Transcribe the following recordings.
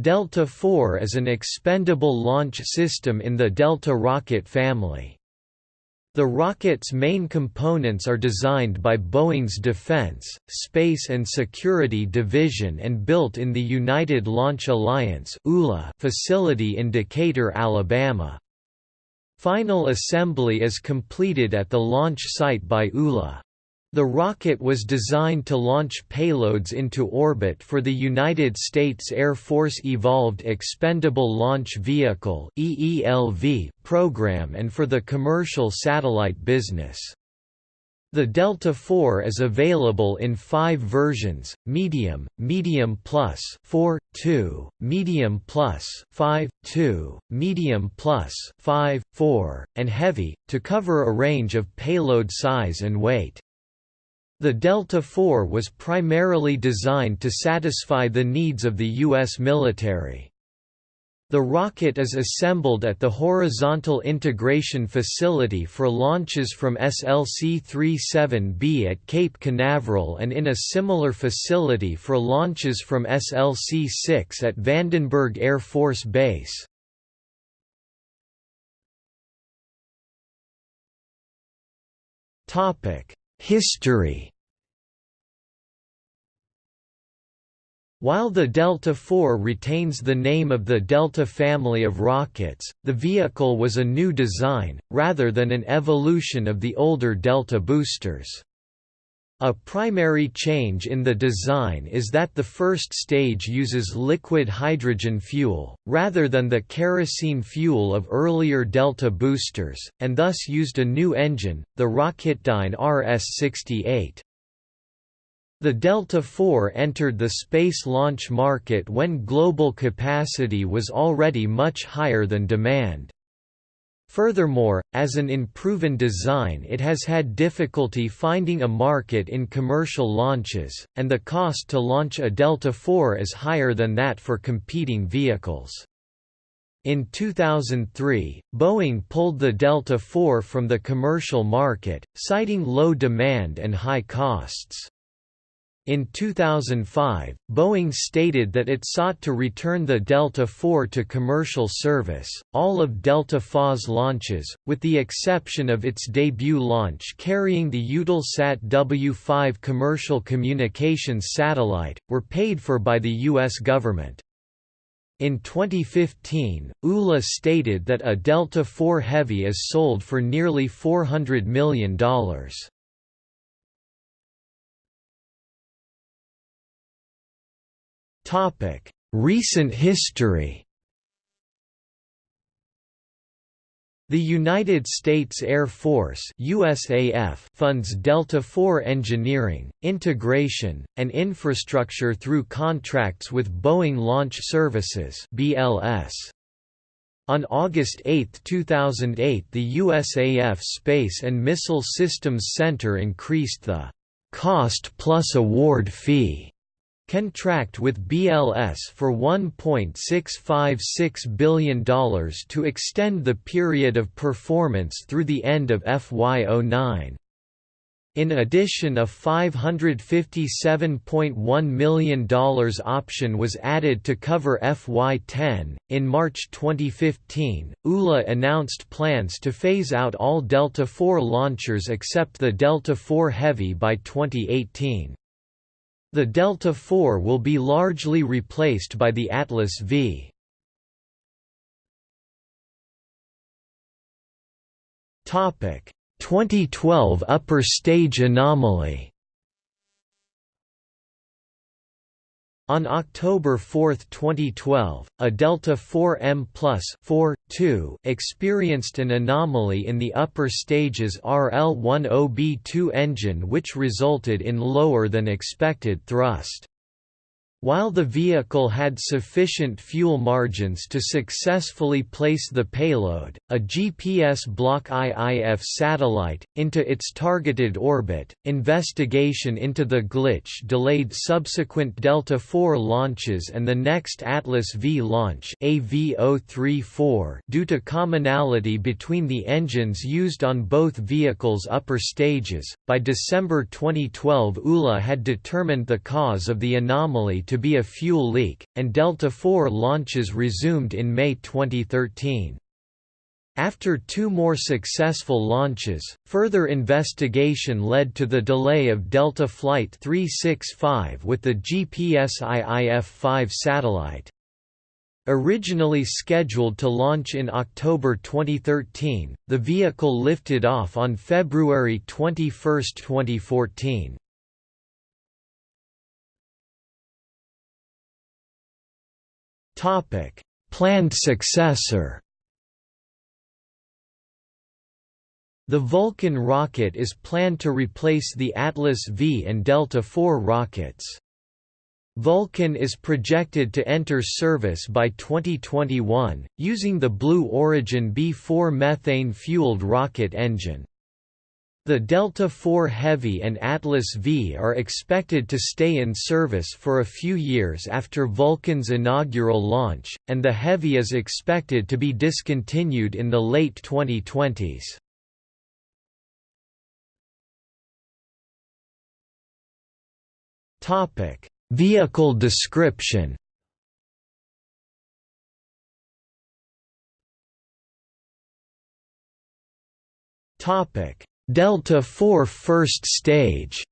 Delta IV is an expendable launch system in the Delta rocket family. The rocket's main components are designed by Boeing's Defense, Space and Security Division and built in the United Launch Alliance facility in Decatur, Alabama. Final assembly is completed at the launch site by ULA. The rocket was designed to launch payloads into orbit for the United States Air Force Evolved Expendable Launch Vehicle program and for the commercial satellite business. The Delta IV is available in five versions, Medium, Medium Plus 4, 2, Medium Plus 5, 2, Medium Plus 5, 4, and Heavy, to cover a range of payload size and weight. The Delta IV was primarily designed to satisfy the needs of the U.S. military. The rocket is assembled at the Horizontal Integration Facility for launches from SLC-37B at Cape Canaveral and in a similar facility for launches from SLC-6 at Vandenberg Air Force Base. History While the Delta IV retains the name of the Delta family of rockets, the vehicle was a new design, rather than an evolution of the older Delta boosters. A primary change in the design is that the first stage uses liquid hydrogen fuel, rather than the kerosene fuel of earlier Delta boosters, and thus used a new engine, the Rocketdyne RS-68. The Delta IV entered the space launch market when global capacity was already much higher than demand. Furthermore, as an unproven design it has had difficulty finding a market in commercial launches, and the cost to launch a Delta IV is higher than that for competing vehicles. In 2003, Boeing pulled the Delta IV from the commercial market, citing low demand and high costs. In 2005, Boeing stated that it sought to return the Delta IV to commercial service. All of Delta IV's launches, with the exception of its debut launch carrying the Eutelsat W5 commercial communications satellite, were paid for by the U.S. government. In 2015, ULA stated that a Delta IV Heavy is sold for nearly $400 million. Topic: Recent history. The United States Air Force USAF funds Delta IV engineering, integration, and infrastructure through contracts with Boeing Launch Services BLS. On August 8, 2008 the USAF Space and Missile Systems Center increased the «cost plus award fee» contract with BLS for $1.656 billion to extend the period of performance through the end of FY09. In addition a $557.1 million option was added to cover FY10. In March 2015, ULA announced plans to phase out all Delta IV launchers except the Delta IV Heavy by 2018. The Delta IV will be largely replaced by the Atlas V. Topic 2012 upper stage anomaly On October 4, 2012, a Delta IV M Plus 4, 2 experienced an anomaly in the upper stages RL-10B2 engine which resulted in lower than expected thrust. While the vehicle had sufficient fuel margins to successfully place the payload, a GPS Block IIF satellite, into its targeted orbit, investigation into the glitch delayed subsequent Delta IV launches and the next Atlas V launch AV034 due to commonality between the engines used on both vehicles' upper stages. By December 2012 ULA had determined the cause of the anomaly to be a fuel leak, and Delta IV launches resumed in May 2013. After two more successful launches, further investigation led to the delay of Delta Flight 365 with the GPS IIF-5 satellite. Originally scheduled to launch in October 2013, the vehicle lifted off on February 21, 2014. Planned successor The Vulcan rocket is planned to replace the Atlas V and Delta IV rockets. Vulcan is projected to enter service by 2021, using the Blue Origin BE-4 methane-fueled rocket engine. The Delta IV Heavy and Atlas V are expected to stay in service for a few years after Vulcan's inaugural launch, and the Heavy is expected to be discontinued in the late 2020s. Topic: Vehicle description. Topic: Delta IV first stage.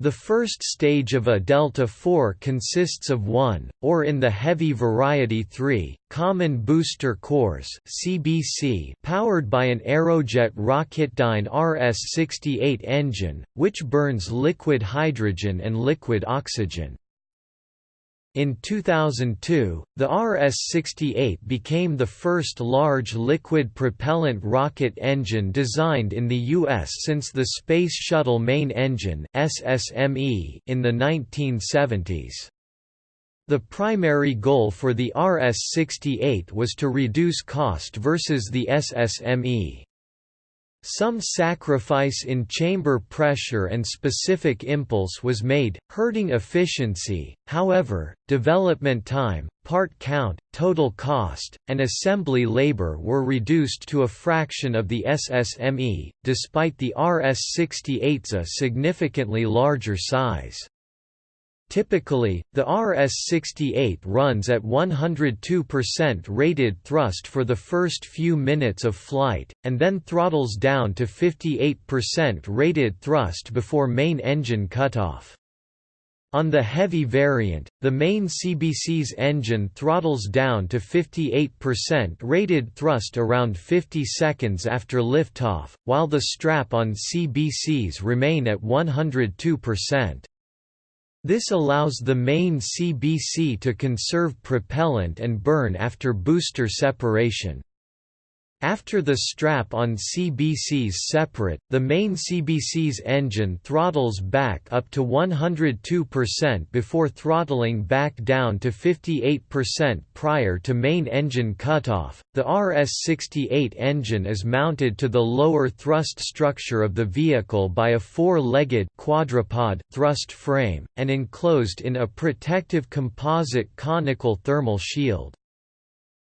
The first stage of a delta IV consists of one, or in the heavy variety three, common booster cores (CBC) powered by an Aerojet Rocketdyne RS-68 engine, which burns liquid hydrogen and liquid oxygen. In 2002, the RS-68 became the first large liquid propellant rocket engine designed in the U.S. since the Space Shuttle Main Engine SSME in the 1970s. The primary goal for the RS-68 was to reduce cost versus the SSME. Some sacrifice in chamber pressure and specific impulse was made, hurting efficiency, however, development time, part count, total cost, and assembly labor were reduced to a fraction of the SSME, despite the RS-68's significantly larger size. Typically, the RS-68 runs at 102% rated thrust for the first few minutes of flight, and then throttles down to 58% rated thrust before main engine cutoff. On the heavy variant, the main CBC's engine throttles down to 58% rated thrust around 50 seconds after liftoff, while the strap on CBCs remain at 102%. This allows the main CBC to conserve propellant and burn after booster separation. After the strap on CBC's separate, the main CBC's engine throttles back up to 102% before throttling back down to 58% prior to main engine cutoff. The RS-68 engine is mounted to the lower thrust structure of the vehicle by a four-legged quadrupod thrust frame, and enclosed in a protective composite conical thermal shield.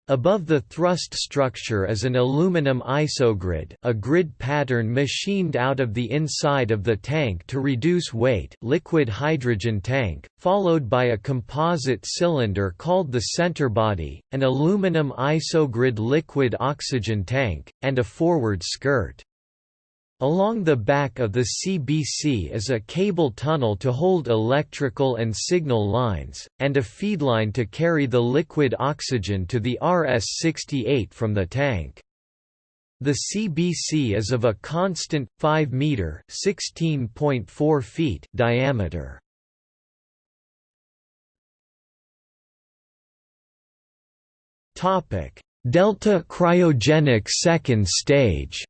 Above the thrust structure is an aluminum isogrid a grid pattern machined out of the inside of the tank to reduce weight liquid hydrogen tank, followed by a composite cylinder called the center body, an aluminum isogrid liquid oxygen tank, and a forward skirt. Along the back of the CBC is a cable tunnel to hold electrical and signal lines, and a feedline to carry the liquid oxygen to the RS-68 from the tank. The CBC is of a constant, 5 meter (16.4 feet) diameter. Delta cryogenic second stage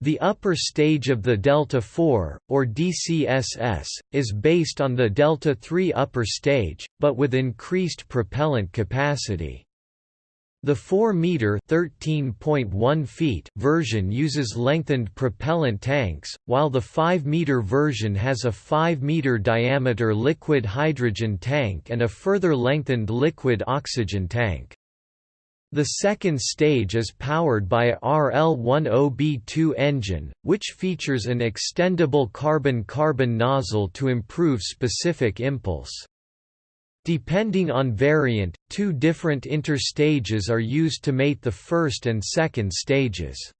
The upper stage of the Delta IV, or DCSS, is based on the Delta III upper stage, but with increased propellant capacity. The 4-meter (13.1 feet) version uses lengthened propellant tanks, while the 5-meter version has a 5-meter diameter liquid hydrogen tank and a further lengthened liquid oxygen tank. The second stage is powered by a RL-10B2 engine, which features an extendable carbon-carbon nozzle to improve specific impulse. Depending on variant, two different interstages are used to mate the first and second stages.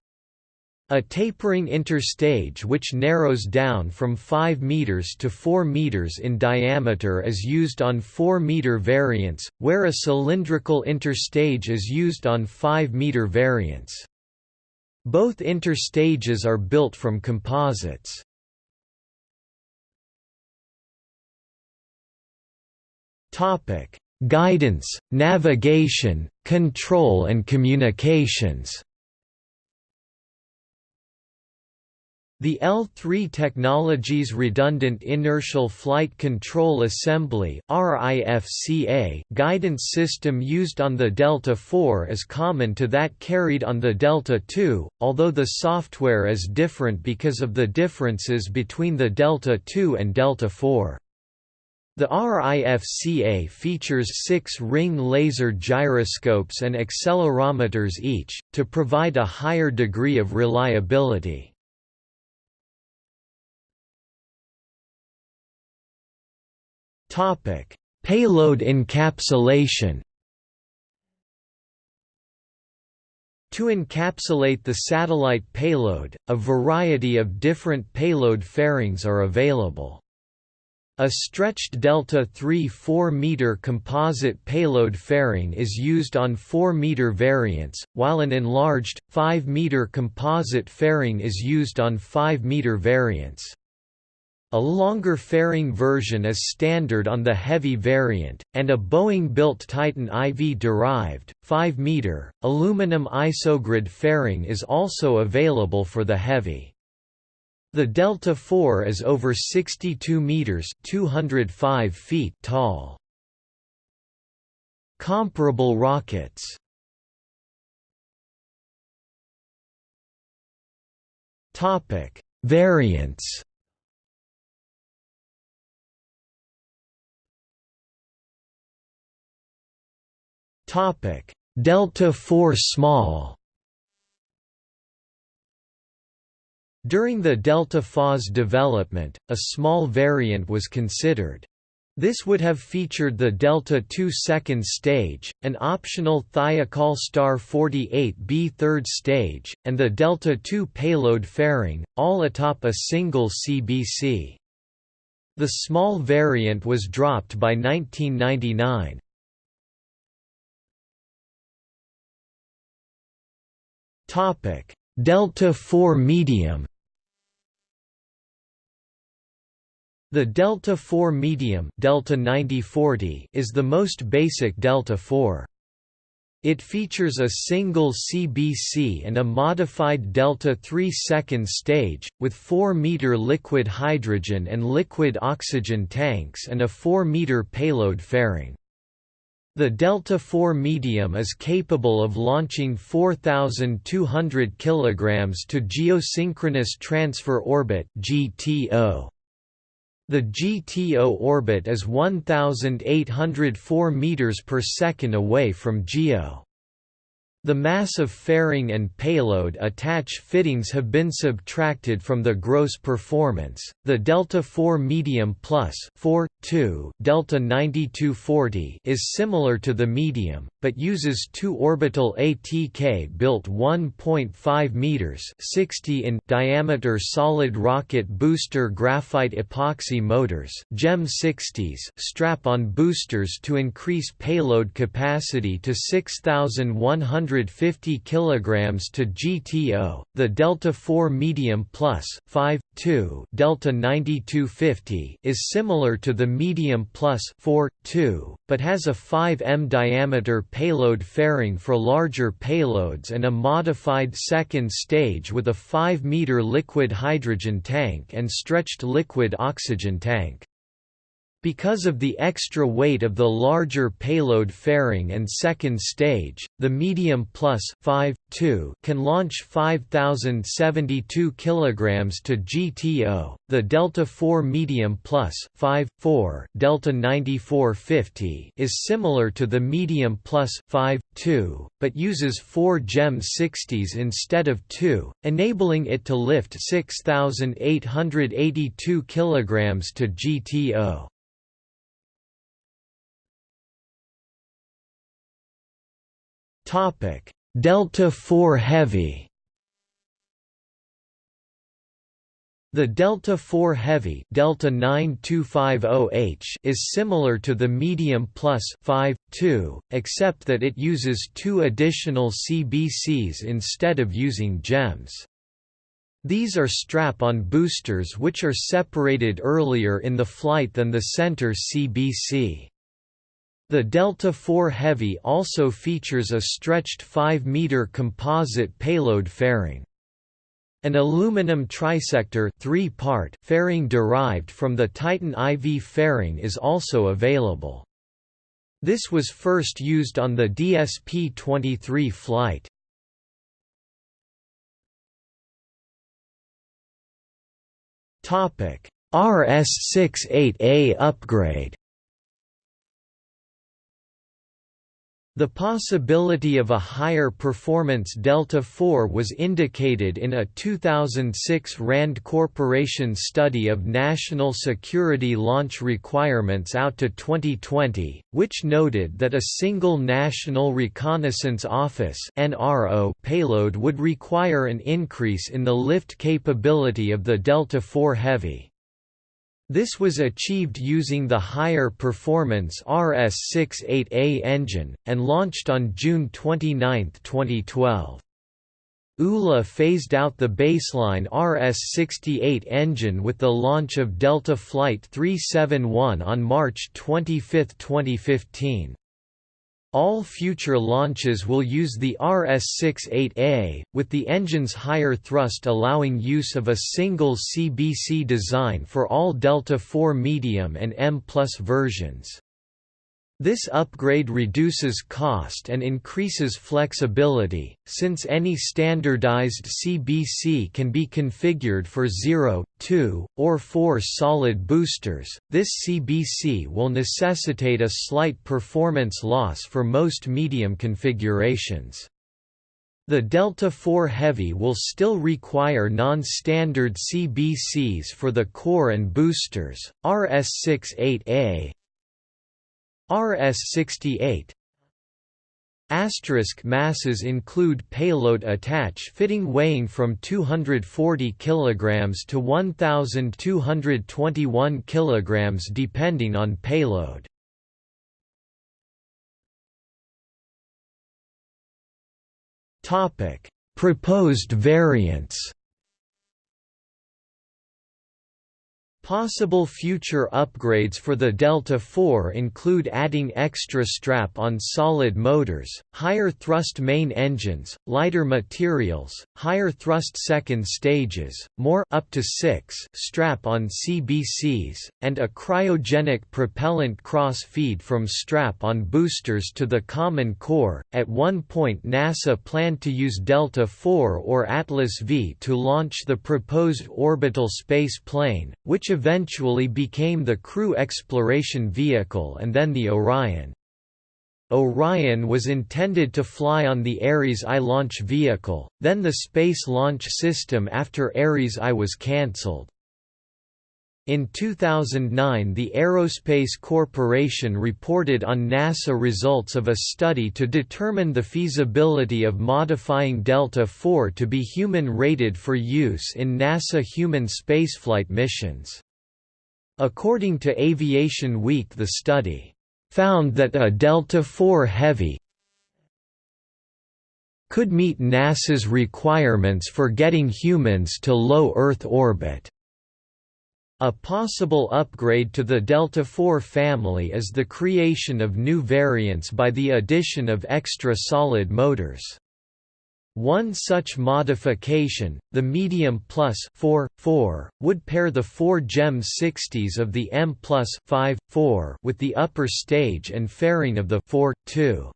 A tapering interstage which narrows down from 5 meters to 4 meters in diameter is used on 4 meter variants, where a cylindrical interstage is used on 5 meter variants. Both interstages are built from composites. Topic: Guidance, navigation, control and communications. The L3 Technologies Redundant Inertial Flight Control Assembly guidance system used on the Delta IV is common to that carried on the Delta II, although the software is different because of the differences between the Delta II and Delta IV. The RIFCA features six ring laser gyroscopes and accelerometers each, to provide a higher degree of reliability. Topic: Payload encapsulation. To encapsulate the satellite payload, a variety of different payload fairings are available. A stretched delta 3 4-meter composite payload fairing is used on 4-meter variants, while an enlarged, 5-meter composite fairing is used on 5-meter variants. A longer fairing version is standard on the heavy variant, and a Boeing-built Titan IV-derived, 5-meter, aluminum isogrid fairing is also available for the heavy. The Delta IV is over 62 meters (205 feet) tall. Comparable rockets. Variants. Topic: Delta IV small. During the Delta FAS development, a small variant was considered. This would have featured the Delta II second stage, an optional Thiokol Star 48B third stage, and the Delta II payload fairing, all atop a single CBC. The small variant was dropped by 1999. Topic: Delta IV medium. The Delta IV medium Delta 9040 is the most basic Delta IV. It features a single CBC and a modified Delta III second stage, with 4-meter liquid hydrogen and liquid oxygen tanks and a 4-meter payload fairing. The Delta IV medium is capable of launching 4,200 kg to geosynchronous transfer orbit (GTO). The GTO orbit is 1,804 meters per second away from GEO. The mass of fairing and payload attach fittings have been subtracted from the gross performance. The Delta IV Medium Plus 4, 2, Delta 9240 is similar to the medium, but uses two orbital ATK built 1.5 meters 60 in diameter solid rocket booster graphite epoxy motors, GEM 60s strap-on boosters to increase payload capacity to 6100 150 kg to GTO. The Delta IV Medium Plus 5 2 Delta 9250 is similar to the Medium Plus 4 2, but has a 5 m diameter payload fairing for larger payloads and a modified second stage with a 5 meter liquid hydrogen tank and stretched liquid oxygen tank. Because of the extra weight of the larger payload fairing and second stage, the Medium Plus 5, 2 can launch 5072 kg to GTO, the Delta IV Medium Plus 5, 4 Delta 9450 is similar to the Medium Plus 5, 2, but uses 4 GEM 60s instead of 2, enabling it to lift 6882 kg to GTO. Topic: Delta IV Heavy. The Delta IV Heavy Delta 9250H is similar to the Medium Plus 5, 2, except that it uses two additional CBCs instead of using GEMs. These are strap-on boosters which are separated earlier in the flight than the center CBC. The Delta IV Heavy also features a stretched 5-meter composite payload fairing. An aluminum trisector three-part fairing derived from the Titan IV fairing is also available. This was first used on the DSP-23 flight. RS-68A upgrade The possibility of a higher performance Delta IV was indicated in a 2006 RAND Corporation study of national security launch requirements out to 2020, which noted that a single National Reconnaissance Office (NRO) payload would require an increase in the lift capability of the Delta IV Heavy. This was achieved using the higher performance RS-68A engine, and launched on June 29, 2012. ULA phased out the baseline RS-68 engine with the launch of Delta Flight 371 on March 25, 2015. All future launches will use the RS-68A, with the engine's higher thrust allowing use of a single CBC design for all Delta IV medium and M Plus versions. This upgrade reduces cost and increases flexibility, since any standardized CBC can be configured for 0, 2, or 4 solid boosters. This CBC will necessitate a slight performance loss for most medium configurations. The Delta IV Heavy will still require non-standard CBCs for the core and boosters. RS-68A, RS-68 Asterisk masses include payload attach fitting weighing from 240 kg to 1221 kg depending on payload. Topic: Proposed variants Possible future upgrades for the Delta IV include adding extra strap-on solid motors, higher thrust main engines, lighter materials, higher thrust second stages, more up to 6 strap-on CBCs, and a cryogenic propellant cross-feed from strap-on boosters to the Common Core. At one point NASA planned to use Delta IV or Atlas V to launch the proposed orbital space plane, which eventually became the Crew Exploration Vehicle and then the Orion. Orion was intended to fly on the Ares I launch vehicle, then the Space Launch System after Ares I was cancelled. In 2009 the Aerospace Corporation reported on NASA results of a study to determine the feasibility of modifying Delta IV to be human-rated for use in NASA human spaceflight missions. According to Aviation Week the study found that a Delta IV Heavy could meet NASA's requirements for getting humans to low Earth orbit. A possible upgrade to the Delta IV family is the creation of new variants by the addition of extra solid motors. One such modification, the Medium Plus 4, 4, would pair the four GEM 60s of the M Plus 5, 4 with the upper stage and fairing of the 4, 2.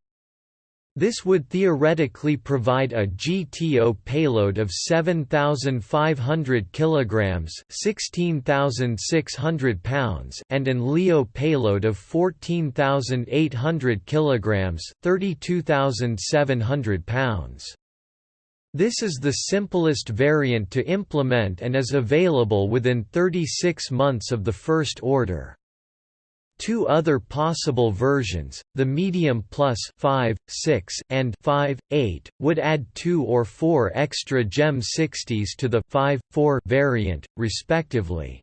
This would theoretically provide a GTO payload of 7500 kilograms, 16600 pounds, and an LEO payload of 14800 kilograms, 32700 pounds. This is the simplest variant to implement and is available within 36 months of the first order. Two other possible versions, the Medium Plus 5, 6 and 5, 8, would add 2 or 4 extra GEM 60s to the 5, 4 variant, respectively.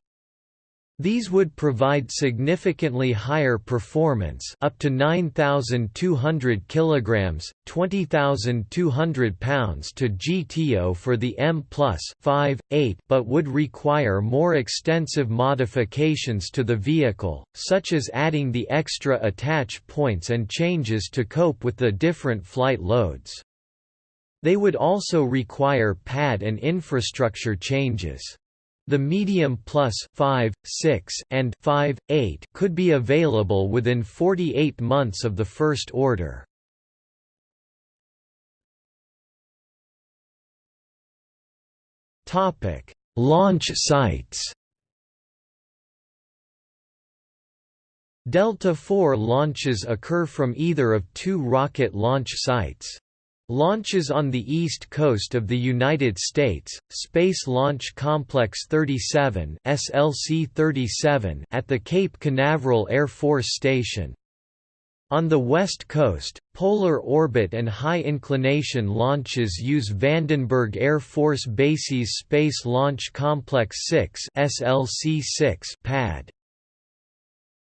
These would provide significantly higher performance up to 9200 kilograms, 20200 pounds to GTO for the M+ 5, 8 but would require more extensive modifications to the vehicle, such as adding the extra attach points and changes to cope with the different flight loads. They would also require pad and infrastructure changes. The medium plus 5, 6 and 5, 8 could be available within 48 months of the first order. Topic: Launch sites. Delta IV launches occur from either of two rocket launch sites. Launches on the east coast of the United States, Space Launch Complex 37 SLC-37 at the Cape Canaveral Air Force Station. On the west coast, polar orbit and high-inclination launches use Vandenberg Air Force Base's Space Launch Complex 6 SLC-6 pad.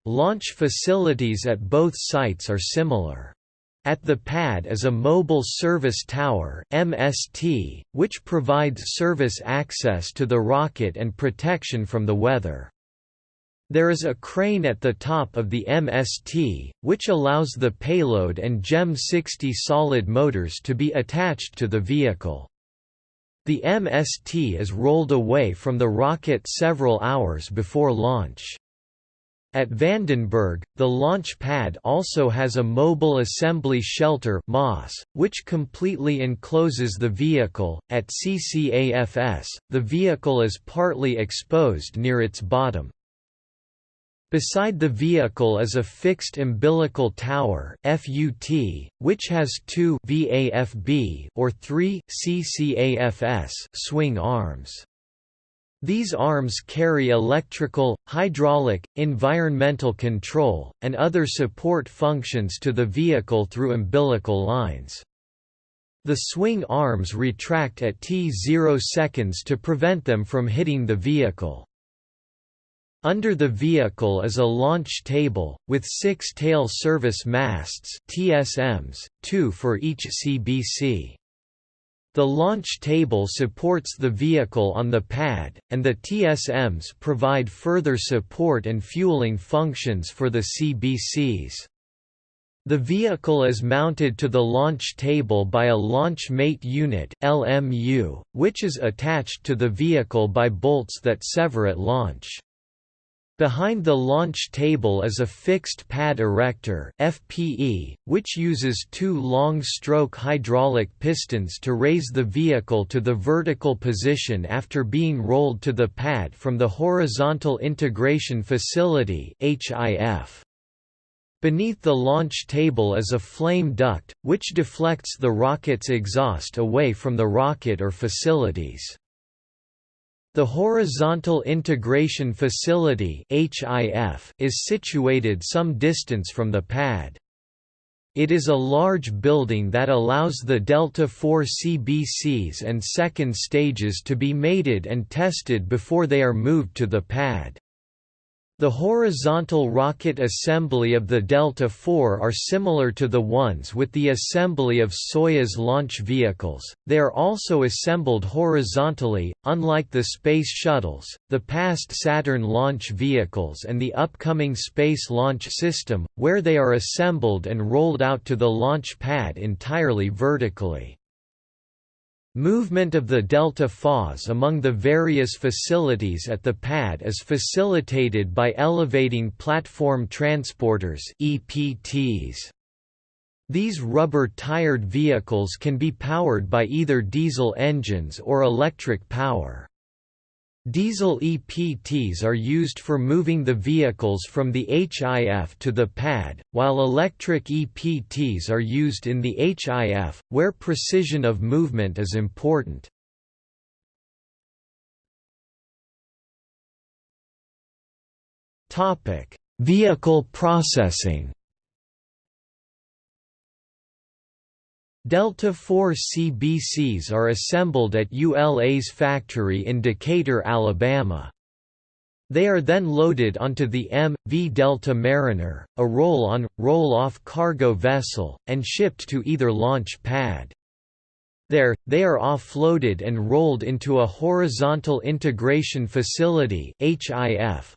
Launch facilities at both sites are similar. At the pad is a Mobile Service Tower MST, which provides service access to the rocket and protection from the weather. There is a crane at the top of the MST, which allows the payload and GEM 60 solid motors to be attached to the vehicle. The MST is rolled away from the rocket several hours before launch. At Vandenberg, the launch pad also has a mobile assembly shelter (MAS), which completely encloses the vehicle. At CCAFS, the vehicle is partly exposed near its bottom. Beside the vehicle is a fixed umbilical tower (FUT), which has two VAFB or three CCAFS swing arms. These arms carry electrical, hydraulic, environmental control, and other support functions to the vehicle through umbilical lines. The swing arms retract at t0 seconds to prevent them from hitting the vehicle. Under the vehicle is a launch table, with six tail service masts TSMs, two for each CBC. The launch table supports the vehicle on the pad, and the TSMs provide further support and fueling functions for the CBCs. The vehicle is mounted to the launch table by a Launch Mate Unit LMU, which is attached to the vehicle by bolts that sever at launch. Behind the launch table is a fixed pad erector FPE, which uses two long-stroke hydraulic pistons to raise the vehicle to the vertical position after being rolled to the pad from the Horizontal Integration Facility HIF. Beneath the launch table is a flame duct, which deflects the rocket's exhaust away from the rocket or facilities. The Horizontal Integration Facility is situated some distance from the pad. It is a large building that allows the Delta IV CBCs and second stages to be mated and tested before they are moved to the pad. The horizontal rocket assembly of the Delta IV are similar to the ones with the assembly of Soyuz launch vehicles, they are also assembled horizontally, unlike the Space Shuttles, the past Saturn launch vehicles and the upcoming Space Launch System, where they are assembled and rolled out to the launch pad entirely vertically. Movement of the Delta IVs among the various facilities at the pad is facilitated by elevating platform transporters EPTs. These rubber-tired vehicles can be powered by either diesel engines or electric power. Diesel EPTs are used for moving the vehicles from the HIF to the pad, while electric EPTs are used in the HIF, where precision of movement is important. Vehicle processing Delta IV CBCs are assembled at ULA's factory in Decatur, Alabama. They are then loaded onto the M.V. Delta Mariner, a roll-on, roll-off cargo vessel, and shipped to either launch pad. There, they are offloaded and rolled into a horizontal integration facility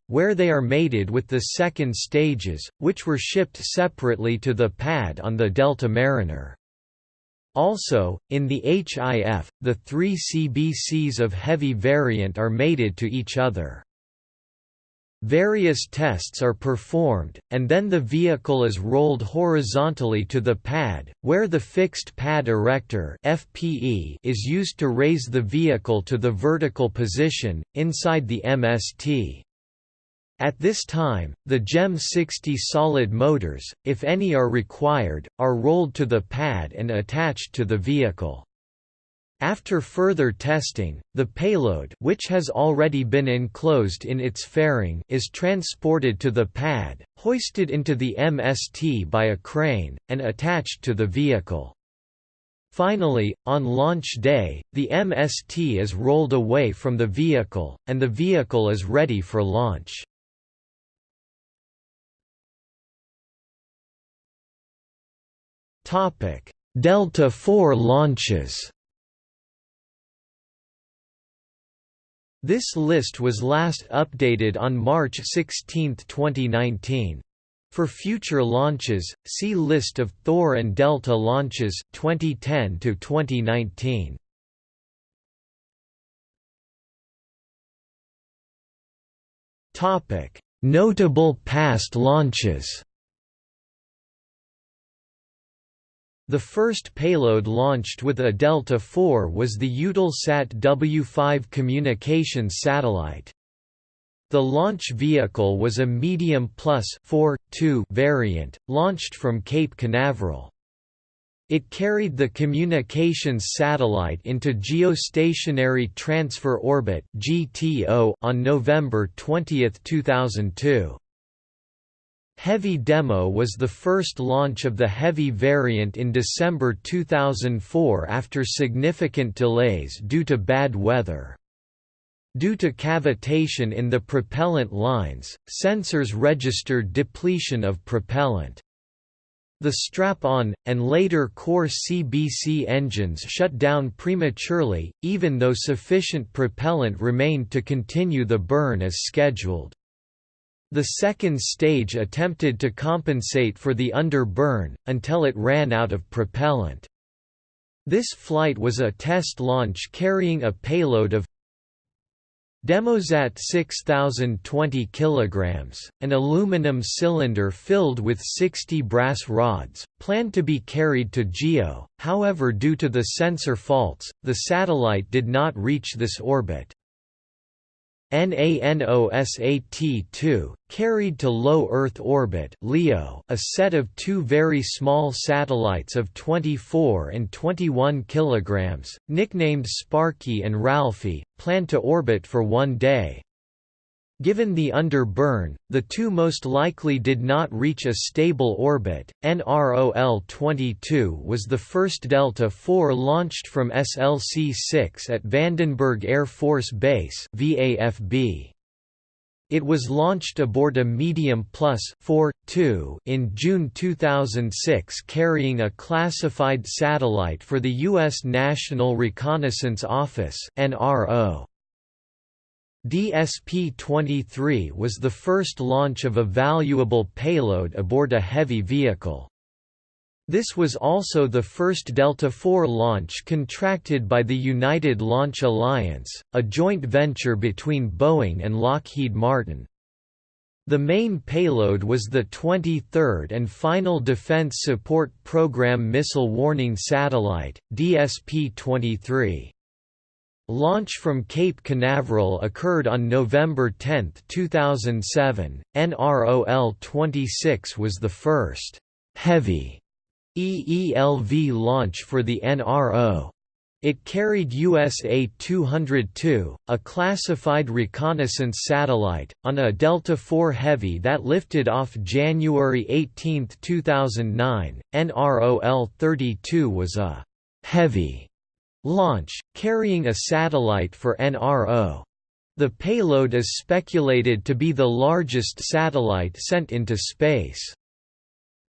where they are mated with the second stages, which were shipped separately to the pad on the Delta Mariner. Also, in the HIF, the three CBCs of heavy variant are mated to each other. Various tests are performed, and then the vehicle is rolled horizontally to the pad, where the fixed pad erector FPE is used to raise the vehicle to the vertical position, inside the MST. At this time, the GEM 60 solid motors, if any are required, are rolled to the pad and attached to the vehicle. After further testing, the payload which has already been enclosed in its fairing is transported to the pad, hoisted into the MST by a crane, and attached to the vehicle. Finally, on launch day, the MST is rolled away from the vehicle, and the vehicle is ready for launch. Delta IV launches. This list was last updated on March 16, 2019. For future launches, see List of Thor and Delta launches 2010 to 2019. Topic: Notable past launches. The first payload launched with a Delta IV was the Eutelsat W5 communications satellite. The launch vehicle was a Medium Plus 4, 2 variant, launched from Cape Canaveral. It carried the communications satellite into Geostationary Transfer Orbit (GTO) on November 20, 2002. Heavy Demo was the first launch of the Heavy variant in December 2004 after significant delays due to bad weather. Due to cavitation in the propellant lines, sensors registered depletion of propellant. The strap-on, and later core CBC engines shut down prematurely, even though sufficient propellant remained to continue the burn as scheduled. The second stage attempted to compensate for the under-burn, until it ran out of propellant. This flight was a test launch carrying a payload of Demosat 6020 kg, an aluminum cylinder filled with 60 brass rods, planned to be carried to GEO, however due to the sensor faults, the satellite did not reach this orbit. NANOSAT-2, carried to low Earth orbit LEO, a set of two very small satellites of 24 and 21 kg, nicknamed Sparky and Ralphie, planned to orbit for one day. Given the under-burn, the two most likely did not reach a stable orbit. NROL-22 was the first Delta IV launched from SLC-6 at Vandenberg Air Force Base (VAFB). It was launched aboard a Medium Plus 4, 2 in June 2006 carrying a classified satellite for the U.S. National Reconnaissance Office NRO. DSP-23 was the first launch of a valuable payload aboard a heavy vehicle. This was also the first Delta IV launch contracted by the United Launch Alliance, a joint venture between Boeing and Lockheed Martin. The main payload was the 23rd and final Defense Support Program Missile Warning Satellite, DSP-23. Launch from Cape Canaveral occurred on November 10, 2007. NROL-26 was the first heavy EELV launch for the NRO. It carried USA-202, a classified reconnaissance satellite, on a Delta IV Heavy that lifted off January 18, 2009. NROL-32 was a «heavy» launch, carrying a satellite for NRO. The payload is speculated to be the largest satellite sent into space.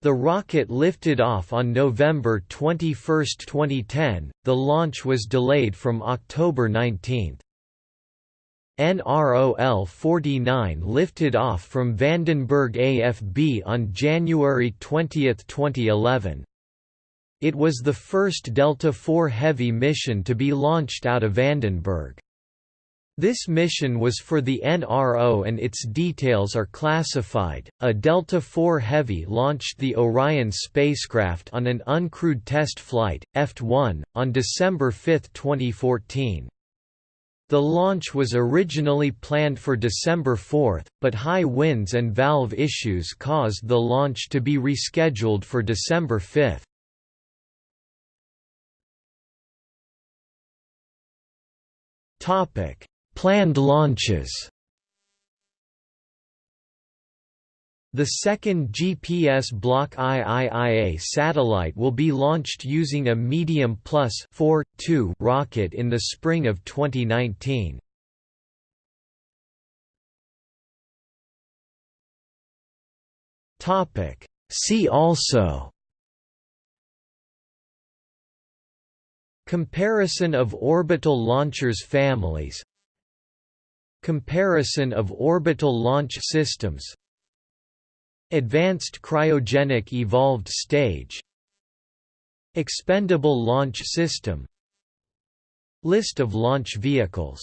The rocket lifted off on November 21, 2010, the launch was delayed from October 19. NROL-49 lifted off from Vandenberg AFB on January 20, 2011. It was the first Delta IV Heavy mission to be launched out of Vandenberg. This mission was for the NRO and its details are classified. A Delta IV Heavy launched the Orion spacecraft on an uncrewed test flight, EFT-1, on December 5, 2014. The launch was originally planned for December 4, but high winds and valve issues caused the launch to be rescheduled for December 5. Topic: Planned launches The second GPS Block IIIA satellite will be launched using a Medium Plus 4, 2 rocket in the spring of 2019. See also Comparison of orbital launchers families. Comparison of orbital launch systems. Advanced cryogenic evolved stage. Expendable launch system. List of launch vehicles